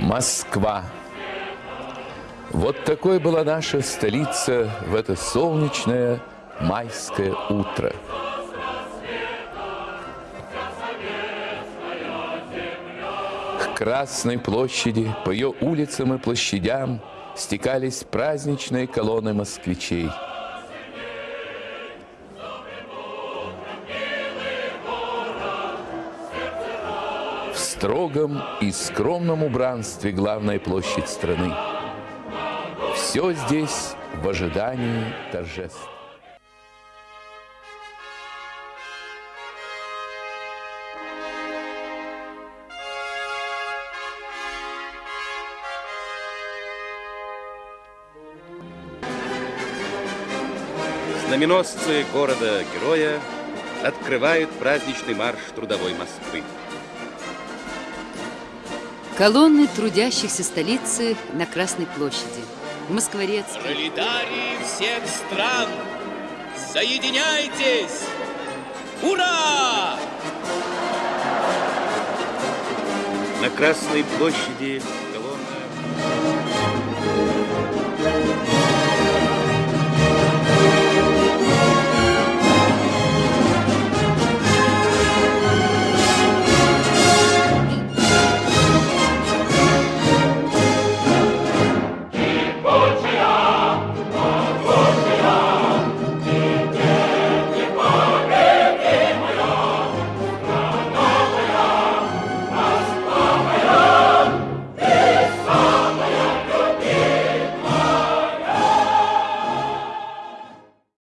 Москва. Вот такой была наша столица в это солнечное майское утро. К Красной площади, по ее улицам и площадям стекались праздничные колонны москвичей – строгом и скромном убранстве главная площадь страны. Все здесь в ожидании торжеств. Знаменосцы города-героя открывают праздничный марш трудовой Москвы. Колонны трудящихся столицы на Красной площади. Москворецкий. Пролетарии всех стран, соединяйтесь! Ура! На Красной площади